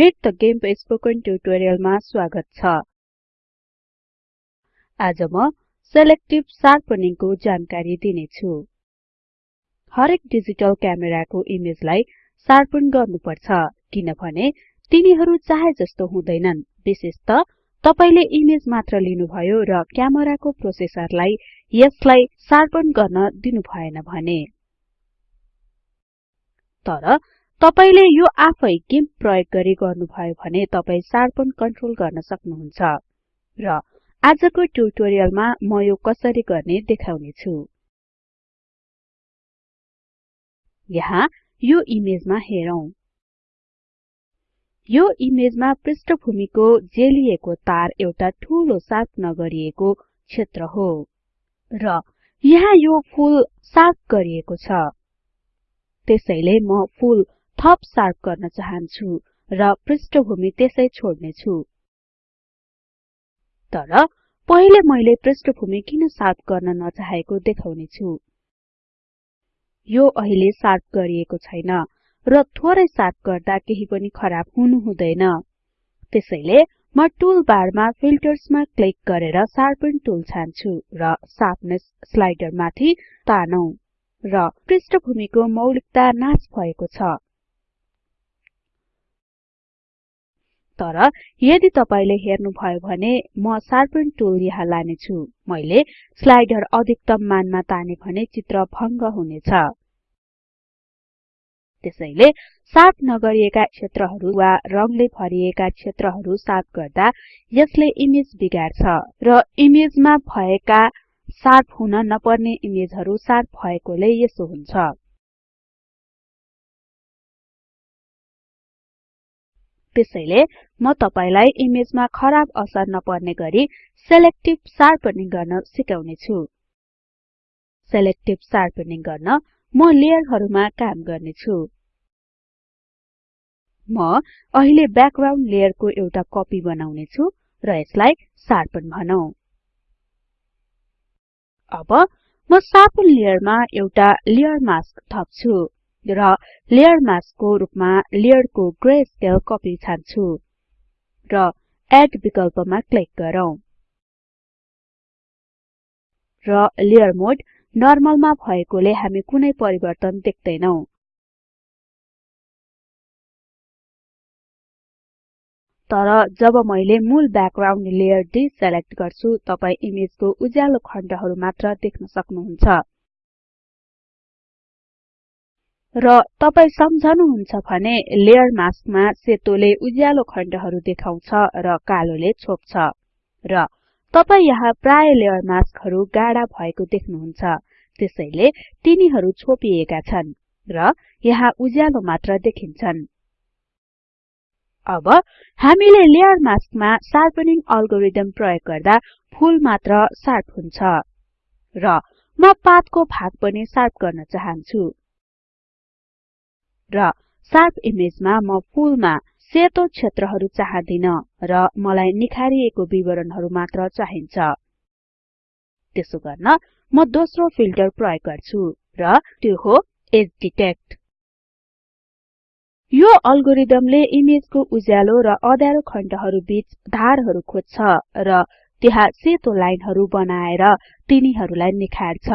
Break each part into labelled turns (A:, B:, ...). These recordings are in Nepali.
A: मेट द गेम्प स्पोकन ट्युटोरियलमा स्वागत छ। आज म सेलेक्टिभ शार्पनिङको जानकारी दिनेछु। हरेक डिजिटल क्यामेराको इमेजलाई शार्पन गर्नुपर्छ किनभने तिनीहरू चाहे जस्तो हुँदैनन्। विशेषत तपाईले इमेज मात्र लिनुभयो र क्यामेराको प्रोसेसरलाई यसलाई शार्पन गर्न दिनु भएन भने। तर तपाईले यो आफै गिम्प प्रयोग गरी गर्नुभयो भने तपाई शार्पन कन्ट्रोल गर्न सक्नुहुन्छ। र आजको ट्युटोरियलमा म यो कसरी गर्ने देखाउने छु यहाँ यो इमेजमा हेरौं। यो इमेजमा पृष्ठभूमिको जेलिएको तार एउटा ठूलो सार्प नगरिएको क्षेत्र हो। र यहाँ यो फूल सार्प गरिएको छ। त्यसैले म फूल थप शार्प गर्न चाहन्छु र पृष्ठभूमि त्यसै छोड्ने छु तर पहिले मैले पृष्ठभूमि किन शार्प गर्न नचाहेको देखाउने छु यो अहिले शार्प गरिएको छैन र थोरै शार्प गर्दा केही पनि खराब हुनु हुँदैन। त्यसैले म टुल बारमा फिल्टर्समा क्लिक गरेर शार्पन टुल छान्छु र शार्पनेस स्लाइडर माथि तानौं र पृष्ठभूमिको मौलिकता नाश भएको छ। तर यदि तपाईले हेर्नु भयो भने म शार्पन टुल यहाँ लाने छु मैले स्लाइडर अधिकतम मानमा ताने भने चित्र भंग हुनेछ। त्यसैले शार्प नगरिएका क्षेत्रहरू वा रङले भरिएका क्षेत्रहरू शार्प गर्दा यसले इमेज बिगार्छ र इमेजमा भएका शार्प हुन नपर्ने इमेजहरू शार्प भएकोले यसो हुन्छ। त्यसैले म तपाईलाई इमेजमा खराब असर नपर्ने गरी सेलेक्टिभ शार्पनिङ गर्न सिकाउने छु सेलेक्टिभ शार्पनिङ गर्न म लेयरहरुमा काम गर्ने छु म अहिले ब्याकग्राउन्ड लेयरको एउटा कपी बनाउने छु र यसलाई शार्पन भनौं। अब म शार्पन लेयरमा एउटा लेयर मास्क थप्छु। र लेयर मास्कको रुपमा लेयरको ग्रे स्केल कपी छान्छु र एड विकल्पमा क्लिक गरौँ। र लेयर मोड नर्मलमा भएकोले हामी कुनै परिवर्तन देख्दैनौ। तर जब मैले मूल ब्याकग्राउन्ड लेयर डिसेलेक्ट गर्छु तपाई इमेजको उज्यालो खण्डहरु मात्र देख्न सक्नुहुन्छ। र तपाई सम्झनुहुन्छ भने लेयर मास्कमा सेतोले उज्यालो खण्डहरु देखाउँछ र कालोले छोप्छ। र तपाई यहाँ प्राय लेयर मास्कहरु गाढा भएको देख्नुहुन्छ। त्यसैले तिनीहरु छोपिएका छन् र यहाँ उज्यालो मात्र देखिन्छन्। अब हामीले लेयर मास्कमा शार्पनिङ अल्गोरिदम प्रयोग गर्दा फूल मात्र शार्प हुन्छ। र म पातको भाग पनि शार्प गर्न चाहन्छु। र शार्प इमेजमा म फूलमा सेतो क्षेत्रहरु चाहदिन र मलाई निखारिएको विवरणहरु मात्र चाहिन्छ। त्यसो गर्न म दोस्रो फिल्टर प्रयोग गर्छु र त्यो हो एज डिटेक्ट। यो अल्गोरिदमले इमेजको उज्यालो र अँध्यारो खण्डहरु बीच धारहरु खोज्छ र त्यहाँ सेतो लाइनहरु बनाएर तिनीहरुलाई निखार्छ।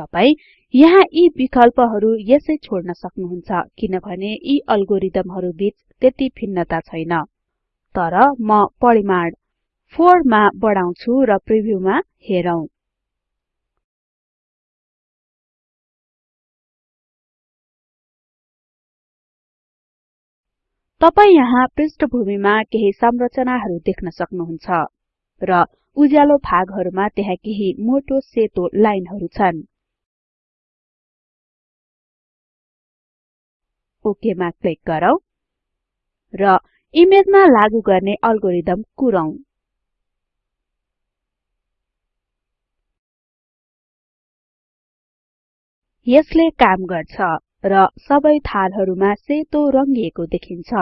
A: तपाई यहाँ यी विकल्पहरु यसै छोड्न सक्नुहुन्छ किनभने यी अल्गोरिदमहरु बीच त्यति भिन्नता छैन। तर म परिमाण 4 मा बढाउँछु र प्रिभ्यूमा हेरौं। तपाई यहाँ पृष्ठभूमिमा केही संरचनाहरु देख्न सक्नुहुन्छ र उज्यालो भागहरुमा त्यहाँ केही मोटो सेतो लाइनहरु छन्। ओके मा क्लिक गरौँ र इमेजमा लागू गर्ने अल्गोरिदम कुरौं। यसले काम गर्छ र सबै थालहरुमा सेतो रंगिएको देखिन्छ।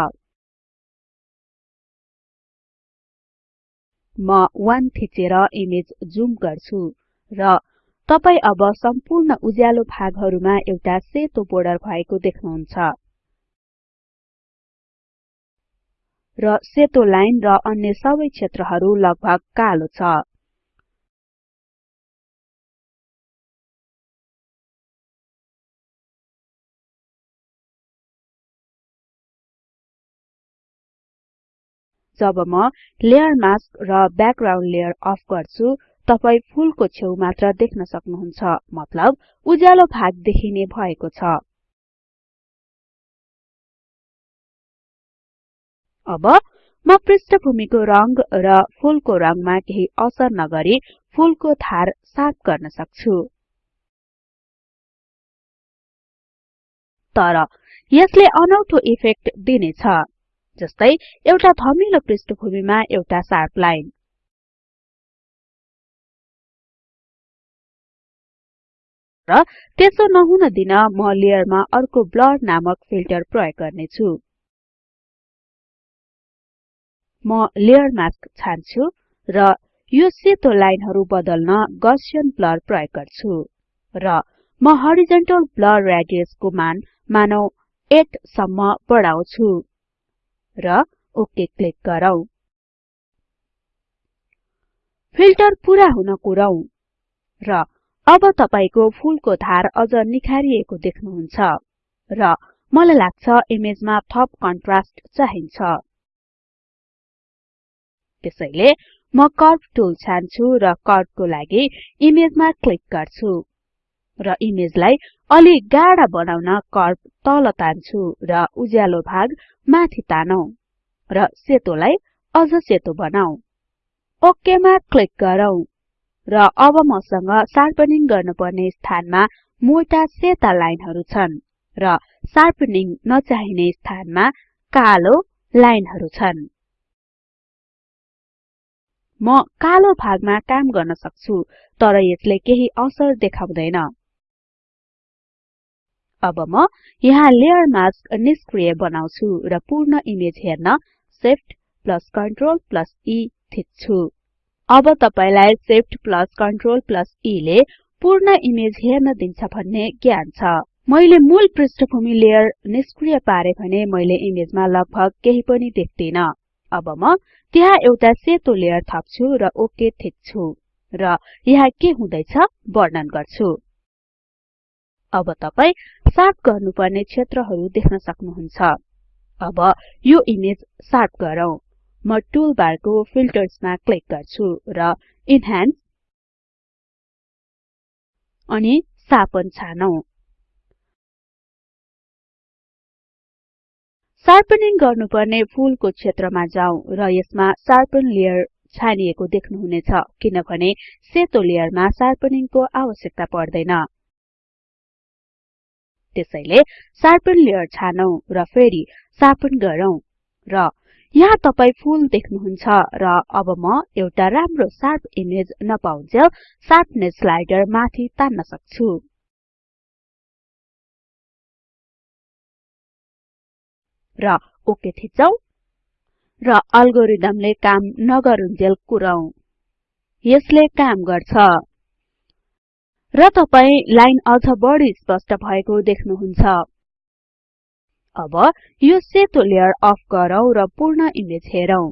A: म 1 थिचेर इमेज जुम गर्छु र तपाई अब सम्पूर्ण उज्यालो भागहरुमा एउटा सेतो बोर्डर भएको देख्नुहुन्छ। र सेतो लाइन र अन्य सबै क्षेत्रहरु लगभग कालो छ। जब म लेयर मास्क र ब्याकग्राउन्ड लेयर अफ गर्छु तपाई फूलको छेउ मात्र देख्न सक्नुहुन्छ। मतलब उज्यालो भाग देखिने भएको छ। अब म पृष्ठभूमिको रंग र फूलको रंगमा केही असर नगरी फूलको धार सार्प गर्न सक्छु। तर यसले अनौठो इफेक्ट दिनेछ जस्तै एउटा धमिलो पृष्ठभूमिमा एउटा शार्प लाइन। र त्यसो नहुन दिन म लेयरमा अर्को ब्लर नामक फिल्टर प्रयोग गर्ने छु म लेयर मास्क छान्छु र यो सेतो लाइनहरु बदल्न गसियन ब्लर प्रयोग गर्छु। र म हरिजन्टल ब्लर रेडियस को मान मानौ 8 सम्म बढाउँछु। र ओके क्लिक गरौँ। फिल्टर पूरा हुन कुरौं। र अब तपाईको फूलको धार अझ निखारिएको देख्नुहुन्छ। र मलाई लाग्छ इमेजमा थप कन्ट्रास्ट चाहिन्छ। त्यसैले म कर्व टुल छान्छु र कर्वको लागि इमेजमा क्लिक गर्छु र इमेजलाई अलि गाढा बनाउन कर्व तल तान्छु र उज्यालो भाग माथि तानौं र सेतोलाई अझ सेतो बनाऊ। ओके मा क्लिक गरौँ र अब मसँग शार्पनिङ गर्नुपर्ने स्थानमा मोटा सेता लाइनहरु छन् र शार्पनिङ नचाहिने स्थानमा कालो लाइनहरु छन्। म कालो भागमा काम गर्न सक्छु तर यसले केही असर देखाउँदैन। अब म यहाँ लेयर मास्क निष्क्रिय बनाउँछु र पूर्ण इमेज हेर्न Shift plus Ctrl plus E थिच्छु। अब तपाईलाई Shift plus Ctrl plus E ले पूर्ण इमेज हेर्न दिन्छ भन्ने ज्ञान छ। मैले मूल पृष्ठभूमि लेयर निष्क्रिय पारे भने मैले इमेजमा लगभग केही पनि देख्दिन। अब म त्यहाँ एउटा सेतो लेयर थप्छु र ओके थिच्छु र यहाँ के हुँदैछ वर्णन गर्छु। अब तपाई शार्प गर्नुपर्ने क्षेत्रहरु देख्न सक्नुहुन्छ। अब यो इमेज शार्प गरौँ। म टुल बारको फिल्टर्समा क्लिक गर्छु र इन्हान्स अनि शार्पन छानौं। शार्पनिङ गर्नुपर्ने फूलको क्षेत्रमा जाउँ र यसमा शार्पन लेयर छानिएको देख्नुहुनेछ किनभने सेतो लेयरमा शार्पनिङको आवश्यकता पर्दैन। त्यसैले शार्पन लेयर छानौं र फेरि शार्पन गरौँ र यहाँ तपाई फूल देख्नुहुन्छ र अब म एउटा राम्रो शार्प इमेज नपाउन्जेल शार्पनेस स्लाइडर माथि तान्न सक्छु। र ओके थिचौं। र अल्गोरिदमले काम नगरुन्जेल कुरौं। यसले काम गर्छ। र तपाई लाइन अझ बढी स्पष्ट भएको देख्नुहुन्छ। अब यो सेतो लेयर अफ गरौँ र पूर्ण इमेज हेरौं।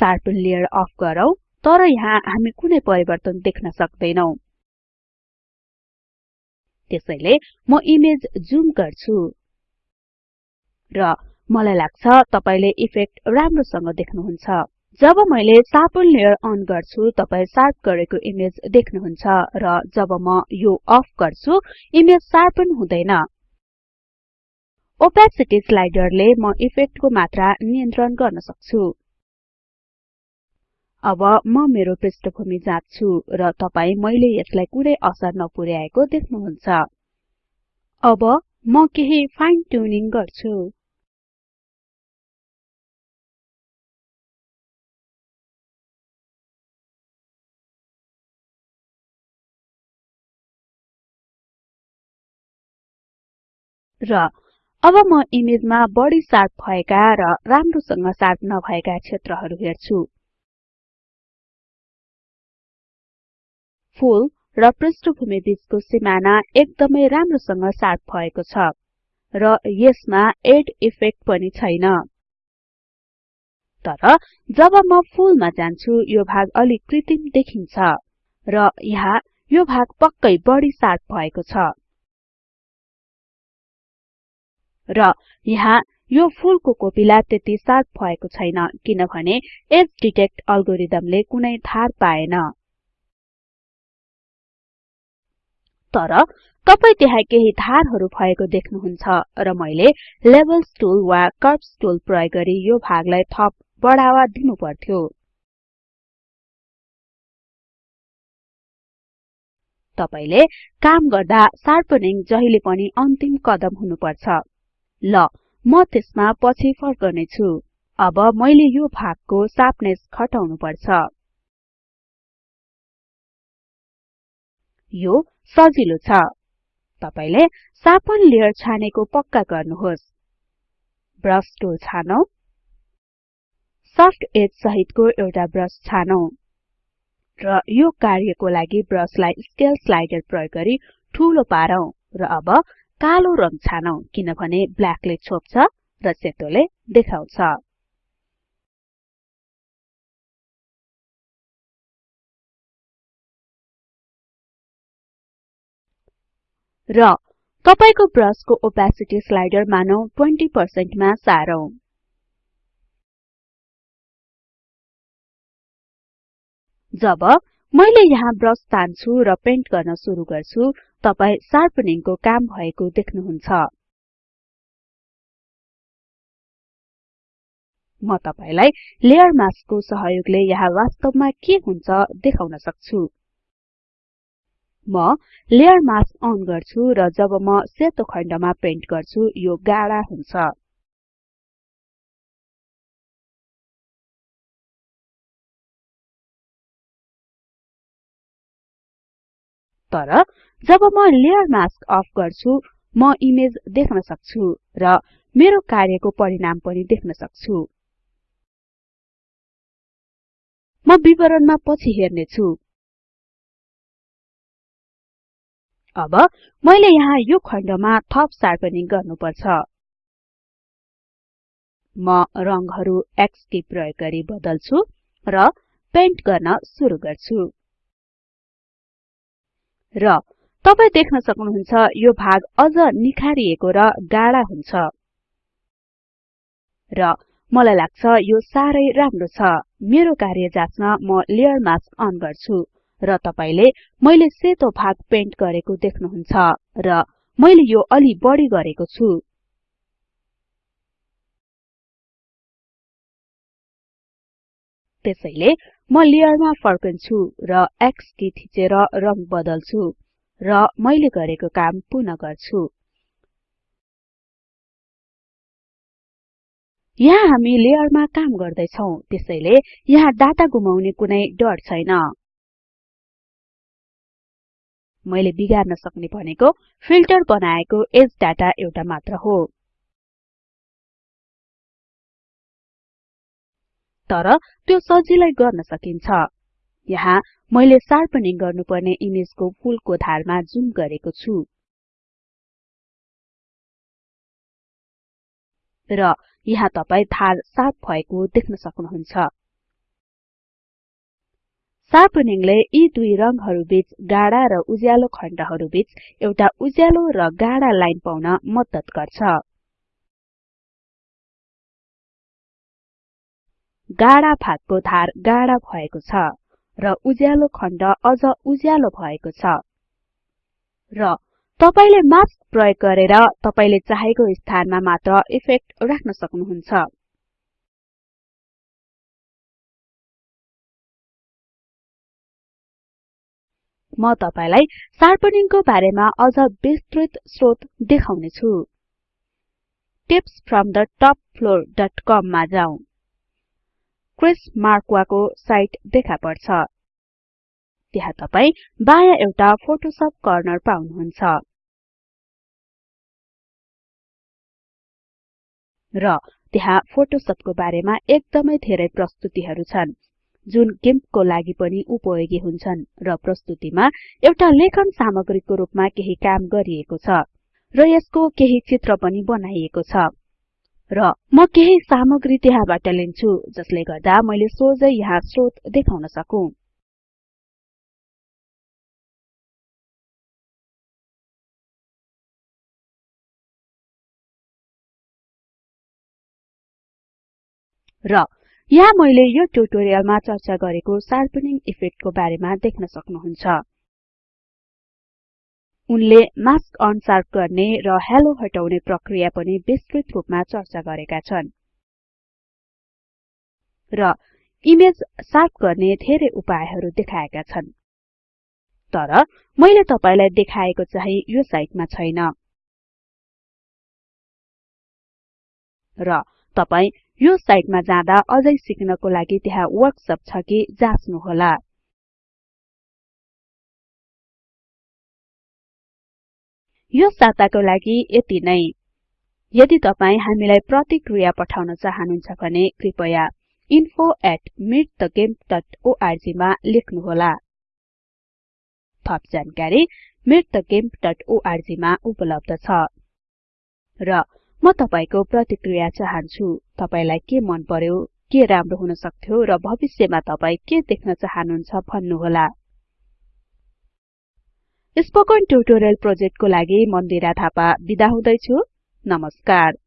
A: शार्पन लेयर अफ गरौँ तर यहाँ हामी कुनै परिवर्तन देख्न सक्दैनौं। त्यसैले म इमेज जुम गर्छु। र मलाई लाग्छ तपाईले इफेक्ट राम्रोसँग देख्नुहुन्छ। जब मैले शार्पन लेयर अन गर्छु तपाई शार्प गरेको इमेज देख्नुहुन्छ र जब म यो अफ गर्छु इमेज शार्पन हुँदैन। ओपेसिटी स्लाइडरले म इफेक्टको मात्रा नियन्त्रण गर्न सक्छु। अब म मेरो पृष्ठभूमि जाँच्छु र तपाई मैले यसलाई कुनै असर नपुर्याएको देख्नुहुन्छ। अब म केही फाइन ट्युनिङ गर्छु। र अब म इमेजमा बढी शार्प भएका र राम्रोसँग शार्प नभएका क्षेत्रहरु हेर्छु। फूल र पृष्ठभूमि बीचको सिमाना एकदमै राम्रोसँग सार्प भएको छ र यसमा एड इफेक्ट पनि छैन। तर जब म फूलमा जान्छु यो भाग अलि कृत्रिम देखिन्छ र यहाँ यो भाग पक्कै बढी सार्प भएको छ। र यहाँ यो फूलको कोपिला त्यति सार्प भएको छैन किनभने एज डिटेक्ट अल्गोरिदमले कुनै धार पाएन। तर तपाई त्यहाँ केही धारहरू भएको देख्नुहुन्छ र मैले लेभल्स टुल वा कर्व्स टुल प्रयोग गरी यो भागलाई थप बढावा दिनु पर्थ्यो तपाईले काम गर्दा शार्पनिङ जहिले पनि अन्तिम कदम हुनुपर्छ। ल म त्यसमा पछि फर्कने छु अब मैले यो भागको शार्पनेस घटाउनु यो सजिलो छ। तपाईले शार्पन लेयर छानेको पक्का गर्नुहोस्। ब्रश टुल छानौं। सफ्ट एज सहितको एउटा ब्रश छानौं। र यो कार्यको लागि ब्रशलाई स्केल स्लाइडर प्रयोग गरी ठूलो पारौं र अब कालो रङ छानौं किनभने ब्ल्याकले छोप्छ र सेतोले देखाउँछ। र तपाईको ब्रशको ओपेसिटी स्लाइडर मानौ 20% मा सारौं। जब मैले यहाँ ब्रश तान्छु र पेन्ट गर्न सुरु गर्छु तपाई शार्पनिङको काम भएको देख्नुहुन्छ। म तपाईलाई लेयर मास्कको सहयोगले यहाँ वास्तवमा के हुन्छ देखाउन सक्छु। म लेयर मास्क अन गर्छु र जब म सेतो खण्डमा पेन्ट गर्छु यो गाढा हुन्छ। तर जब म लेयर मास्क अफ गर्छु म इमेज देख्न सक्छु र मेरो कार्यको परिणाम पनि देख्न सक्छु। म विवरणमा पछि हेर्ने अब मैले यहाँ यो खण्डमा थप शार्पनिङ गर्नुपर्छ। म रङहरू की प्रयोग गरी बदल्छु र पेन्ट गर्न सुरु गर्छु। र तपाई देख्न सक्नुहुन्छ यो भाग अझ निखारिएको र गाढा हुन्छ। र मलाई लाग्छ यो सारै राम्रो छ। मेरो कार्य जाच्न म लेयर मास्क अन गर्छु। र तपाईले मैले सेतो भाग पेन्ट गरेको देख्नुहुन्छ र मैले यो अलि बढी गरेको छु। त्यसैले म लेयरमा फर्कन्छु र X की थिचेर रङ बदल्छु र मैले गरेको काम पुनः गर्छु। यहाँ हामी लेयरमा काम गर्दै छौं त्यसैले यहाँ डाटा गुमाउने कुनै डर छैन। मैले बिगार्न सक्ने भनेको फिल्टर बनाएको एज डाटा एउटा मात्र हो। तर त्यो सजिलै गर्न सकिन्छ। यहाँ मैले शार्पनिङ गर्नुपर्ने इमेजको फूलको धारमा जुम गरेको छु। र यहाँ तपाई धार सार्प भएको देख्न सक्नुहुन्छ। शार्पनिङले यी दुई रङहरू बीच गाढा र उज्यालो खण्डहरू बीच एउटा उज्यालो र गाढा लाइन पाउन मद्दत गर्छ। गाढा भागको धार गाढा भएको छ र उज्यालो खण्ड अझ उज्यालो भएको छ। र तपाईले मास्क प्रयोग गरेर तपाईले चाहेको स्थानमा मात्र इफेक्ट राख्न सक्नुहुन्छ। म तपाईलाई शार्पनिङको बारेमा अझ विस्तृत स्रोत देखाउने छु टिप्स फ्रम द topfloorcom मा जाउँ क्रिस मार्क्वाको साइट देखा पर्छ। त्यहाँ तपाई बायाँ एउटा फोटोशप कर्नर पाउनुहुन्छ। र त्यहाँ फोटोशपको बारेमा एकदमै धेरै प्रस्तुतिहरू छन्। जुन गिम्पको लागि पनि उपयोगी हुन्छन् र प्रस्तुतिमा एउटा लेखन सामग्रीको रूपमा केही काम गरिएको छ र यसको केही चित्र पनि बनाइएको छ। र म केही सामग्री त्यहाँबाट लिन्छु जसले गर्दा मैले सोझै यहाँ स्रोत देखाउन सकु। र यहाँ मैले यो ट्युटोरियलमा चर्चा गरेको शार्पनिङ इफेक्टको बारेमा देख्न सक्नुहुन्छ। उनले मास्क अनशार्प गर्ने र हेलो हटाउने प्रक्रिया पनि विस्तृत रूपमा चर्चा गरेका छन्। र इमेज शार्प गर्ने धेरै उपायहरू देखाएका छन्। तर मैले तपाईलाई देखाएको चाहिँ यो साइटमा छैन। र तपाई यो साइटमा जाँदा अझै सिक्नको लागि त्यहाँ वर्कसप छ कि जाँच्नुहोला। यो साताको लागि यति नै। यदि तपाई हामीलाई प्रतिक्रिया पठाउन चाहनुहुन्छ भने कृपया info@meetthegimp.org मा लेख्नुहोला। थप जानकारी meetthegimp.org मा उपलब्ध छ। र म तपाईको प्रतिक्रिया चाहन्छु। तपाईलाई के मन पर्यो के राम्रो हुन सक्थ्यो र भविष्यमा तपाई के देख्न चाहनुहुन्छ भन्नुहोला। स्पोकन ट्युटोरियल प्रोजेक्टको लागि मन्दिरा थापा बिदा हुदैछु। नमस्कार।